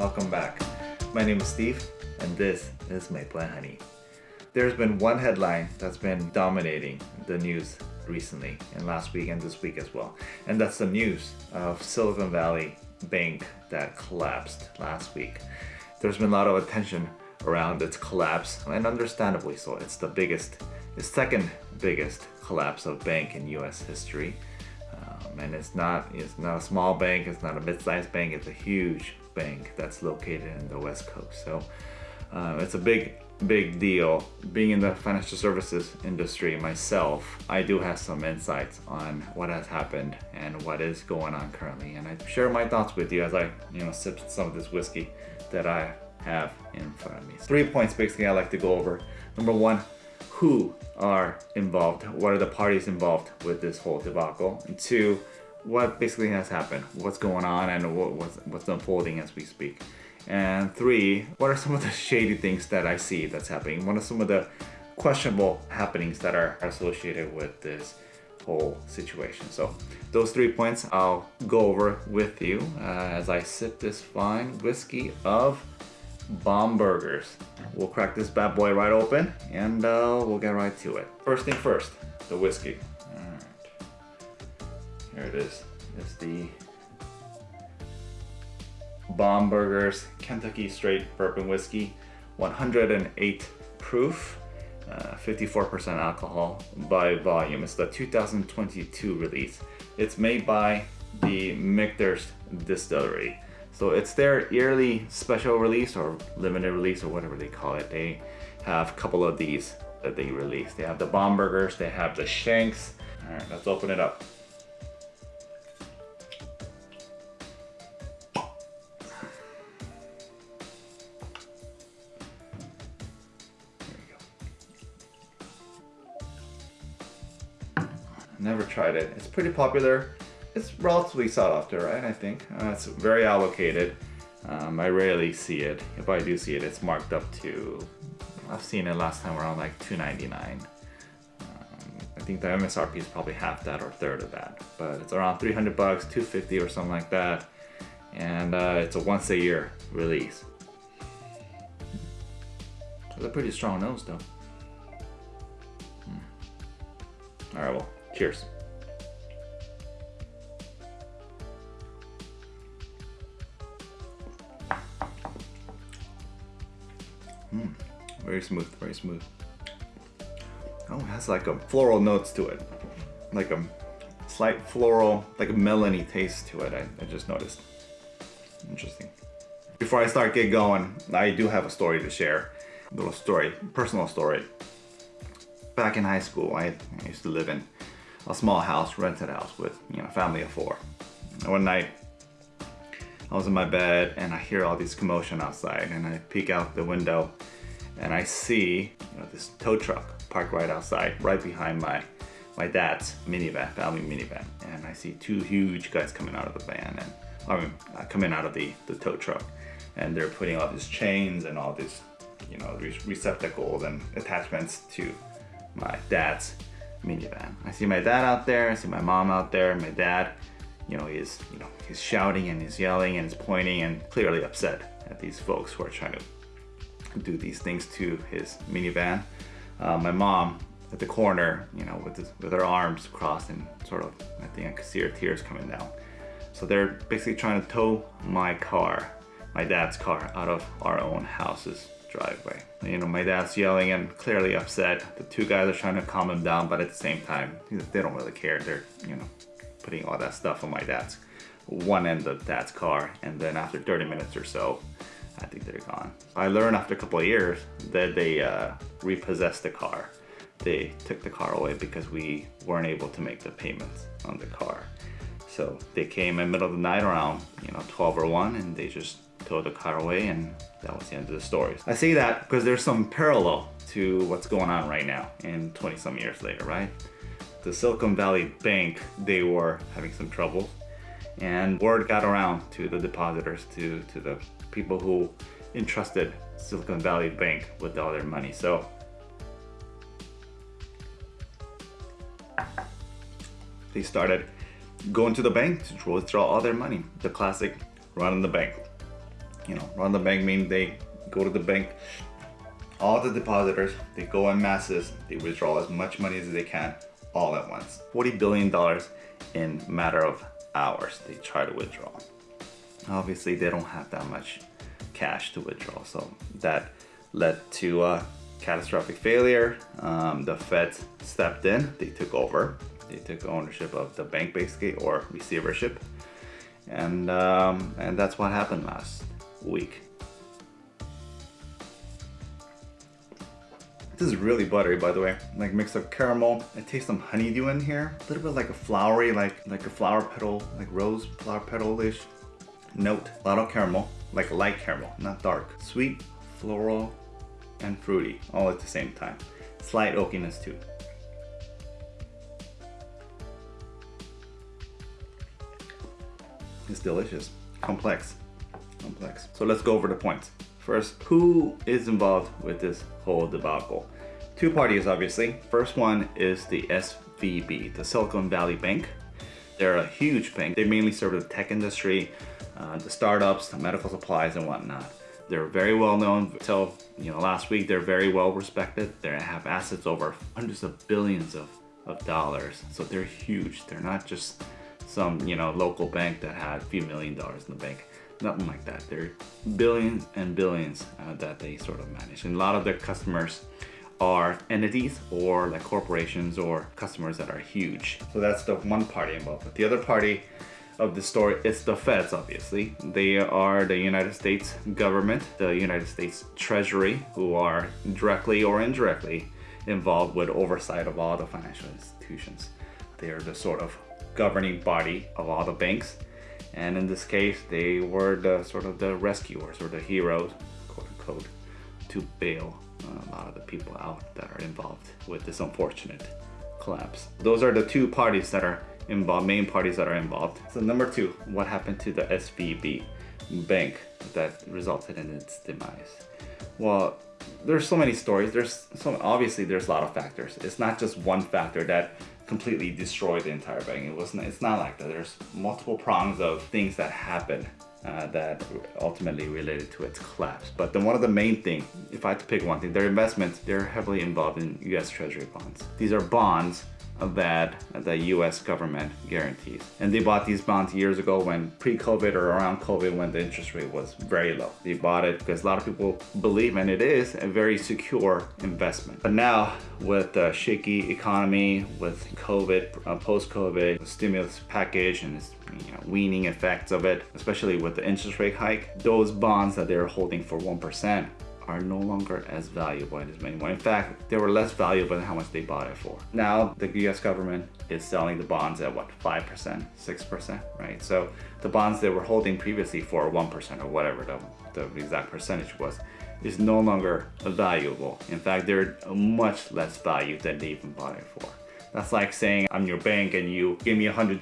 Welcome back. My name is Steve and this is Maple and Honey. There's been one headline that's been dominating the news recently and last week and this week as well. And that's the news of Silicon Valley Bank that collapsed last week. There's been a lot of attention around its collapse and understandably so. It's the biggest, the second biggest collapse of bank in US history. Um, and it's not, it's not a small bank, it's not a mid-sized bank, it's a huge bank that's located in the West Coast. So uh, it's a big, big deal. Being in the financial services industry myself, I do have some insights on what has happened and what is going on currently. And I share my thoughts with you as I, you know, sip some of this whiskey that I have in front of me. Three points basically I like to go over. Number one, who are involved? What are the parties involved with this whole debacle? And two, what basically has happened? What's going on and what, what's, what's unfolding as we speak? And three, what are some of the shady things that I see that's happening? What are some of the questionable happenings that are associated with this whole situation? So those three points I'll go over with you uh, as I sip this fine whiskey of Bomberger's. We'll crack this bad boy right open and uh, we'll get right to it. First thing first, the whiskey. Here it is. It's the Bomberger's Kentucky Straight Bourbon Whiskey. 108 proof, 54% uh, alcohol by volume. It's the 2022 release. It's made by the Michter's Distillery. So it's their yearly special release or limited release or whatever they call it. They have a couple of these that they release. They have the Bomberger's, they have the Shanks. All right, let's open it up. Tried it. It's pretty popular. It's relatively sought after, right? I think. Uh, it's very allocated. Um, I rarely see it. If I do see it, it's marked up to, I've seen it last time around like $2.99. Um, I think the MSRP is probably half that or third of that. But it's around 300 bucks, 250 or something like that. And uh, it's a once a year release. It's a pretty strong nose though. Hmm. All right, well, Cheers. Very smooth, very smooth. Oh, it has like a floral notes to it. Like a slight floral, like a melony taste to it, I, I just noticed. Interesting. Before I start get going, I do have a story to share. A little story, personal story. Back in high school, I, I used to live in a small house, rented house with, you know, family of four. And one night, I was in my bed and I hear all this commotion outside and I peek out the window and I see you know, this tow truck parked right outside, right behind my my dad's minivan, family minivan. And I see two huge guys coming out of the van and I mean, uh, coming out of the, the tow truck. And they're putting all these chains and all these, you know, these receptacles and attachments to my dad's minivan. I see my dad out there, I see my mom out there, my dad, you know, he's, you know, he's shouting and he's yelling and he's pointing and clearly upset at these folks who are trying to do these things to his minivan. Uh, my mom at the corner, you know, with, his, with her arms crossed and sort of, I think I could see her tears coming down. So they're basically trying to tow my car, my dad's car, out of our own houses driveway. You know, my dad's yelling and clearly upset. The two guys are trying to calm him down, but at the same time, they don't really care. They're, you know, putting all that stuff on my dad's one end of dad's car. And then after 30 minutes or so, I think they're gone. I learned after a couple of years that they uh, repossessed the car. They took the car away because we weren't able to make the payments on the car. So they came in the middle of the night around, you know, 12 or 1 and they just towed the car away and that was the end of the story. I say that because there's some parallel to what's going on right now in 20 some years later, right? The Silicon Valley Bank, they were having some trouble and word got around to the depositors, to, to the people who entrusted Silicon Valley Bank with all their money. So they started going to the bank to withdraw all their money. The classic running the bank. You know, run the bank means they go to the bank, all the depositors, they go in masses, they withdraw as much money as they can all at once. $40 billion in matter of hours they try to withdraw. Obviously they don't have that much cash to withdraw so that led to a catastrophic failure. Um, the Fed stepped in, they took over, they took ownership of the bank basically or receivership and, um, and that's what happened last week. This is really buttery, by the way. Like mixed up caramel. I taste some honeydew in here. A little bit like a flowery, like like a flower petal, like rose flower petal-ish note. A lot of caramel, like light caramel, not dark. Sweet, floral, and fruity, all at the same time. Slight oakiness too. It's delicious, complex, complex. So let's go over the points. First, who is involved with this whole debacle? Two parties, obviously. First one is the SVB, the Silicon Valley Bank. They're a huge bank. They mainly serve the tech industry, uh, the startups, the medical supplies and whatnot. They're very well known until you know last week. They're very well respected. They have assets over hundreds of billions of, of dollars. So they're huge. They're not just some you know local bank that had a few million dollars in the bank nothing like that. They're billions and billions uh, that they sort of manage. And a lot of their customers are entities or like corporations or customers that are huge. So that's the one party involved. But the other party of the story is the feds, obviously. They are the United States government, the United States Treasury, who are directly or indirectly involved with oversight of all the financial institutions. They are the sort of governing body of all the banks and in this case they were the sort of the rescuers or the heroes quote unquote to bail uh, a lot of the people out that are involved with this unfortunate collapse those are the two parties that are involved main parties that are involved so number two what happened to the svb bank that resulted in its demise well there's so many stories there's so obviously there's a lot of factors it's not just one factor that completely destroyed the entire bank. It wasn't. It's not like that. There's multiple prongs of things that happen uh, that ultimately related to its collapse. But then one of the main things, if I had to pick one thing, their investments, they're heavily involved in U.S. Treasury bonds. These are bonds that the US government guarantees. And they bought these bonds years ago when pre-COVID or around COVID when the interest rate was very low. They bought it because a lot of people believe and it is a very secure investment. But now with the shaky economy, with COVID, uh, post-COVID stimulus package and this you know, weaning effects of it, especially with the interest rate hike, those bonds that they're holding for 1% are no longer as valuable as anymore. In fact, they were less valuable than how much they bought it for. Now, the US government is selling the bonds at what, 5%, 6%, right? So the bonds they were holding previously for 1% or whatever the, the exact percentage was, is no longer valuable. In fact, they're much less value than they even bought it for. That's like saying I'm your bank and you give me $100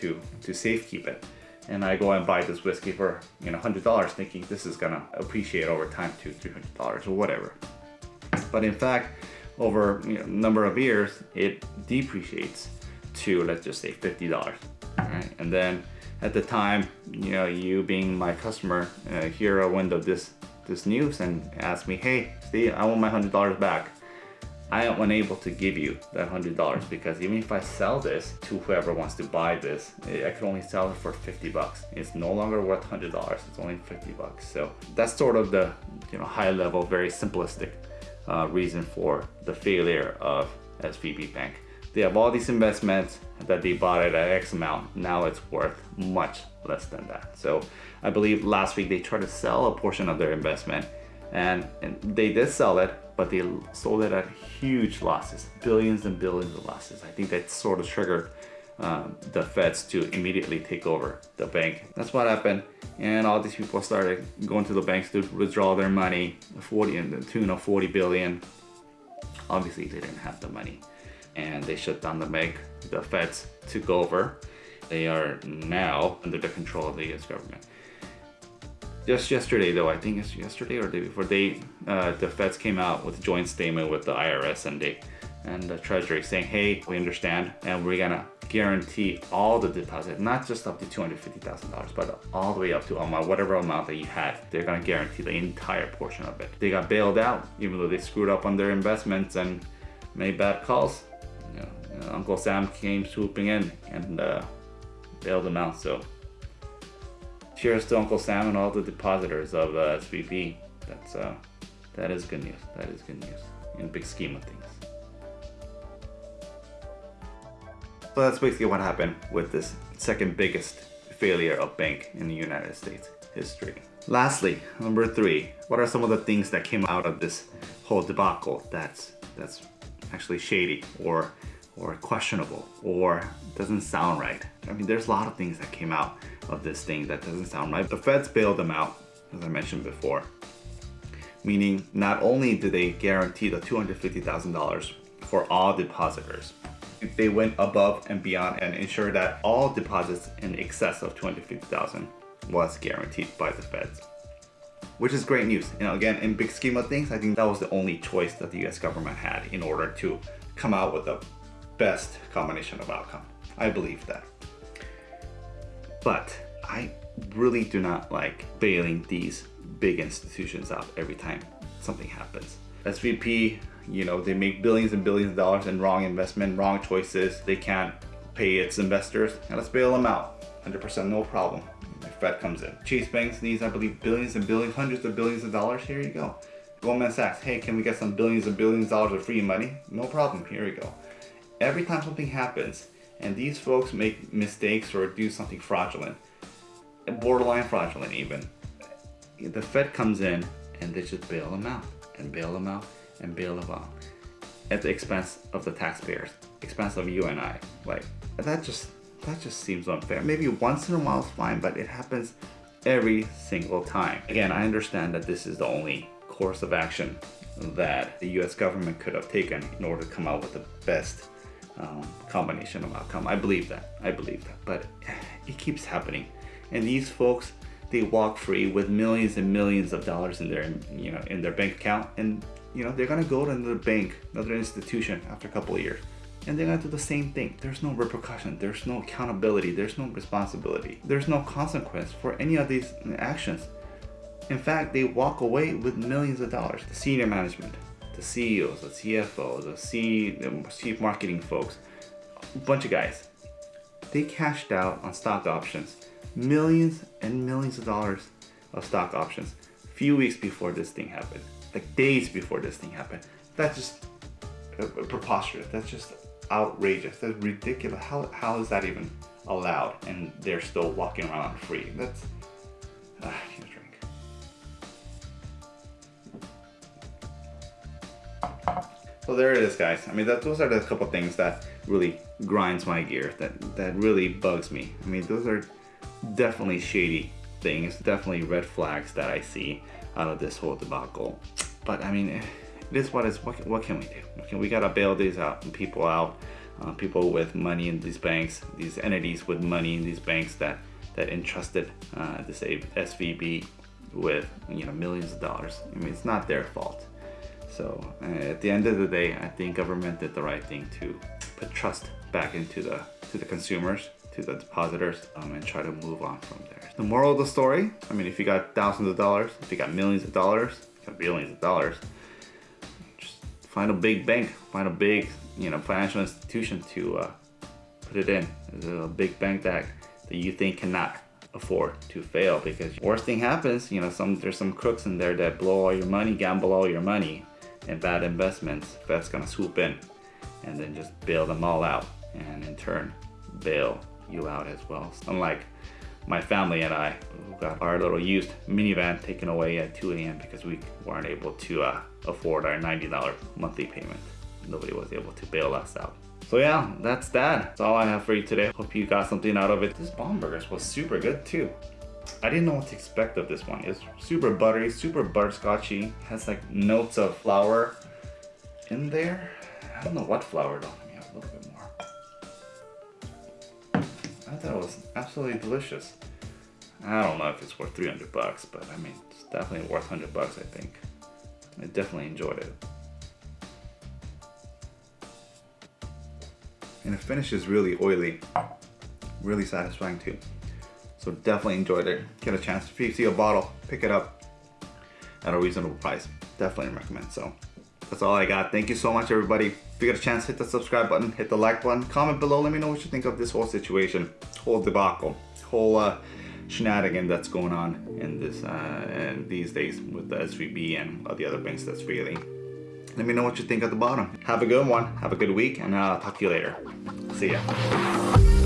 to, to safekeep it and I go and buy this whiskey for you know $100 thinking this is gonna appreciate over time to $300 or whatever. But in fact, over a you know, number of years, it depreciates to let's just say $50, right? And then at the time, you know, you being my customer, uh, hear a window this this news and ask me, hey, Steve, I want my $100 back. I am unable to give you that $100 because even if I sell this to whoever wants to buy this, I can only sell it for 50 bucks. It's no longer worth $100, it's only 50 bucks. So that's sort of the you know high level, very simplistic uh, reason for the failure of SVB Bank. They have all these investments that they bought it at X amount. Now it's worth much less than that. So I believe last week they tried to sell a portion of their investment and, and they did sell it, but they sold it at huge losses, billions and billions of losses. I think that sort of triggered um, the feds to immediately take over the bank. That's what happened. And all these people started going to the banks to withdraw their money, 40 in the tune of 40 billion. Obviously they didn't have the money and they shut down the bank. The feds took over. They are now under the control of the US government just yesterday though, I think it's yesterday or the day before, they, uh, the feds came out with a joint statement with the IRS and they, and the Treasury saying, hey, we understand and we're gonna guarantee all the deposit, not just up to $250,000, but all the way up to amount, whatever amount that you had. They're gonna guarantee the entire portion of it. They got bailed out, even though they screwed up on their investments and made bad calls. You know, Uncle Sam came swooping in and uh, bailed them out. So cheers to Uncle Sam and all the depositors of uh, SVB. That's uh, that is good news. That is good news in big scheme of things. So that's basically what happened with this second biggest failure of bank in the United States history. Lastly, number three, what are some of the things that came out of this whole debacle that's that's actually shady or or questionable or doesn't sound right? I mean, there's a lot of things that came out of this thing that doesn't sound right. The feds bailed them out, as I mentioned before. Meaning, not only did they guarantee the $250,000 for all depositors, they went above and beyond and ensured that all deposits in excess of 250,000 was guaranteed by the feds. Which is great news. You know, again, in big scheme of things, I think that was the only choice that the US government had in order to come out with the best combination of outcome. I believe that. But I really do not like bailing these big institutions out every time something happens. SVB, you know, they make billions and billions of dollars in wrong investment, wrong choices. They can't pay its investors. And let's bail them out. 100% no problem. The Fed comes in. Chase Banks needs, I believe, billions and billions, hundreds of billions of dollars. Here you go. Goldman Sachs, hey, can we get some billions and billions of dollars of free money? No problem, here we go. Every time something happens and these folks make mistakes or do something fraudulent, borderline fraudulent even, the Fed comes in and they just bail them out and bail them out and bail them out at the expense of the taxpayers, expense of you and I. Like that just that just seems unfair. Maybe once in a while is fine, but it happens every single time. Again, I understand that this is the only course of action that the US government could have taken in order to come out with the best um, combination of outcome. I believe that. I believe that. But it keeps happening. And these folks, they walk free with millions and millions of dollars in their, you know, in their bank account, and you know, they're gonna go to another bank, another institution after a couple of years, and they're gonna do the same thing. There's no repercussion, there's no accountability, there's no responsibility, there's no consequence for any of these actions. In fact, they walk away with millions of dollars. The senior management, the CEOs, the CFOs, the, C, the chief marketing folks, a bunch of guys, they cashed out on stock options, millions and millions of dollars of stock options, a few weeks before this thing happened like days before this thing happened. That's just preposterous. That's just outrageous. That's ridiculous. How, how is that even allowed? And they're still walking around free. That's, uh, So there it is, guys. I mean, that, those are the couple things that really grinds my gear. That that really bugs me. I mean, those are definitely shady things. Definitely red flags that I see out of this whole debacle. But I mean, it is what is. What, what can we do? Okay, we gotta bail these out people out. Uh, people with money in these banks, these entities with money in these banks that that entrusted uh, this SVB with you know millions of dollars. I mean, it's not their fault. So uh, at the end of the day, I think government did the right thing to put trust back into the to the consumers, to the depositors, um, and try to move on from there. The moral of the story, I mean, if you got thousands of dollars, if you got millions of dollars, if you got billions of dollars. Just find a big bank, find a big, you know, financial institution to uh, put it in. There's a big bank that, that you think cannot afford to fail because worst thing happens, you know, some there's some crooks in there that blow all your money, gamble all your money in bad investments. Fed's gonna swoop in and then just bail them all out and in turn bail you out as well. Unlike my family and I who got our little used minivan taken away at 2 a.m. because we weren't able to uh, afford our $90 monthly payment. Nobody was able to bail us out. So yeah, that's that. That's all I have for you today. Hope you got something out of it. This Burgers was super good too. I didn't know what to expect of this one. It's super buttery, super butterscotchy. Has like notes of flour in there. I don't know what flour though. Let me have a little bit more. I thought it was absolutely delicious. I don't know if it's worth 300 bucks, but I mean, it's definitely worth 100 bucks, I think. I definitely enjoyed it. And the finish is really oily, really satisfying too. So definitely enjoyed it. Get a chance. If you see a bottle, pick it up at a reasonable price. Definitely recommend. So that's all I got. Thank you so much, everybody. If you get a chance, hit the subscribe button, hit the like button, comment below. Let me know what you think of this whole situation, whole debacle, whole uh, shenanigan that's going on in this uh, in these days with the SVB and all the other banks that's failing. Let me know what you think at the bottom. Have a good one. Have a good week, and I'll talk to you later. See ya.